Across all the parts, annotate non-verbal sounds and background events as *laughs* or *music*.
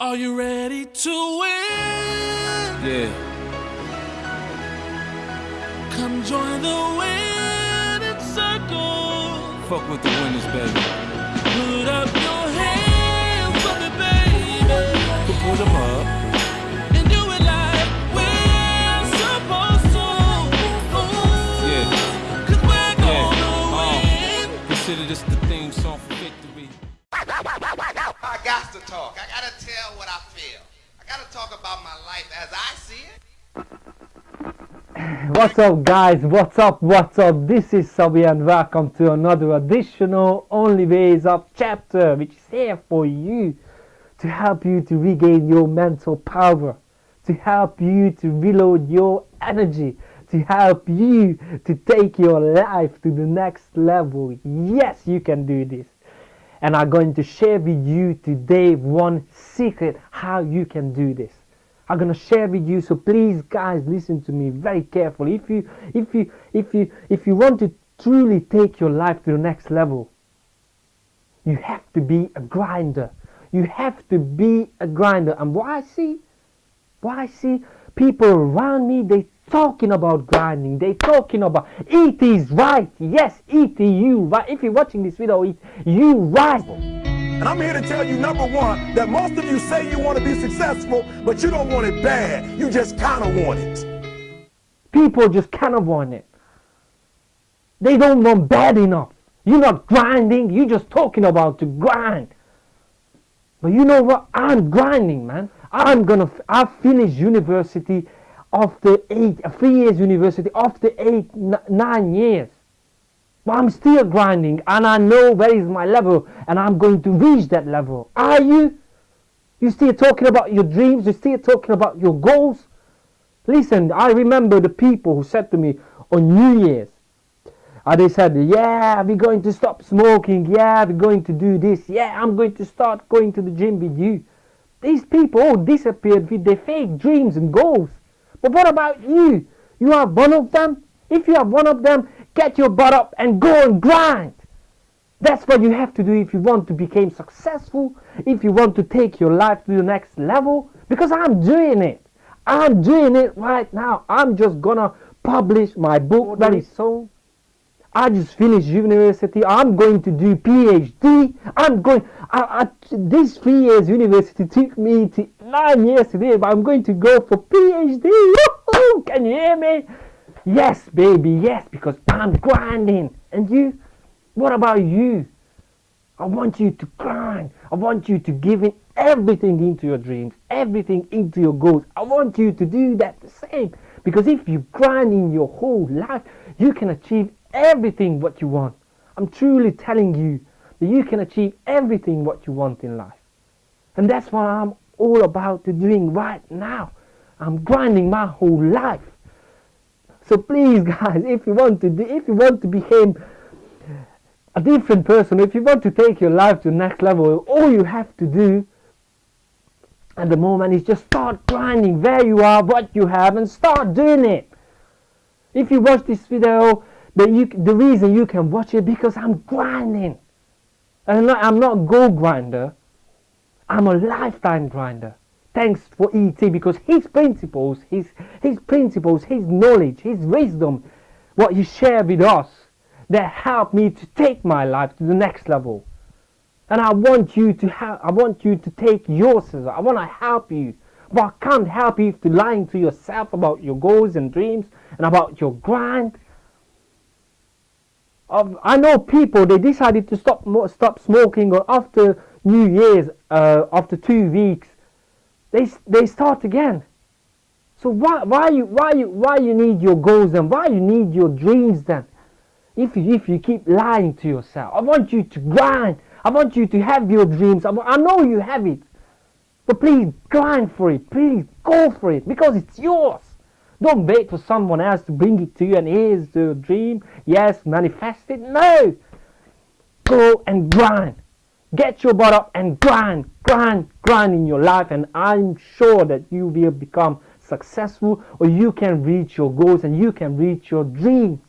Are you ready to win? Yeah. Come join the winning circle. Fuck with the winners, baby. Put up talk about my life as I see it. *laughs* What's up guys, what's up, what's up, this is Sabi and welcome to another additional Only Ways Up chapter which is here for you to help you to regain your mental power, to help you to reload your energy, to help you to take your life to the next level. Yes, you can do this. And I'm going to share with you today one secret how you can do this. I'm gonna share with you so please guys listen to me very carefully. If you if you if you if you want to truly take your life to the next level you have to be a grinder. You have to be a grinder. And what I see what I see people around me they talking about grinding they talking about it is right yes it you right if you're watching this video it you right And I'm here to tell you, number one, that most of you say you want to be successful, but you don't want it bad. You just kind of want it. people just kind of want it. They don't want bad enough. You're not grinding, you're just talking about to grind. But you know what? I'm grinding, man. I'm gonna, i finished university after eight, uh, three years university after eight, n- nine years. But I'm still grinding and I know where is my level and I'm going to reach that level. Are you? You still talking about your dreams? You still talking about your goals? Listen, I remember the people who said to me on New Year's, uh, they said, Yeah, we're going to stop smoking. Yeah, we're going to do this. Yeah, I'm going to start going to the gym with you. These people all disappeared with their fake dreams and goals. But what about you? You are one of them? If you are one of them, get your butt up and go and grind. That's what you have to do if you want to become successful, if you want to take your life to the next level. Because I'm doing it. I'm doing it right now. I'm just gonna publish my book very soon. I just finished university. I'm going to do PhD. I'm going. I, I, this three years university took me to nine years today, but I'm going to go for PhD. Can you hear me? Yes, baby. Yes, because I'm grinding. And you? What about you? I want you to grind. I want you to give in everything into your dreams, everything into your goals. I want you to do that the same. Because if you grind in your whole life, you can achieve everything what you want. I'm truly telling you that you can achieve everything what you want in life. And that's what I'm all about to doing right now. I'm grinding my whole life. So please *laughs* guys, if you want to do, if you want to become a different person, if you want to take your life to the next level, all you have to do at the moment is just start grinding where you are, what you have, and start doing it. If you watch this video, the, you, the reason you can watch it because I'm grinding. And I'm not, I'm not a go grinder. I'm a lifetime grinder. Thanks for ET because his principles, his his principles, his knowledge, his wisdom, what he shared with us, that helped me to take my life to the next level. And I want you to have, I want you to take yours. I want to help you. But I can't help you if you're lying to yourself about your goals and dreams and about your grind. Of- I know people they decided to stop stop smoking or after New Year's, uh, after two weeks, they they start again. So why why you why you why you need your goals then? Why you need your dreams then? If you if you keep lying to yourself, I want you to grind. I want you to have your dreams. I, I know you have it, but please grind for it. Please go for it because it's yours. Don't wait for someone else to bring it to you and here's the dream. Yes, manifest it. No. Go and grind. Get your butt up and grind, grind, grind in your life, and I'm sure that you will become successful or you can reach your goals and you can reach your dreams.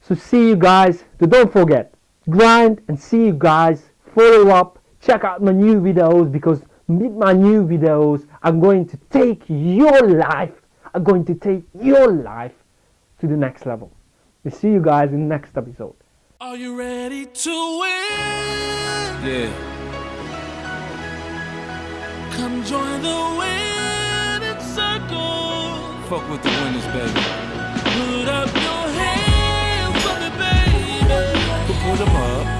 So see you guys. Don't forget, grind and see you guys. Follow up, check out my new videos because with my new videos I'm going to take your life I'm going to take your life to the next level. We'll see you guys in the next episode. Are you ready to win? Yeah. Come join the winning circle. Fuck with the winners, baby. Put up your hands for me, baby. Put them up.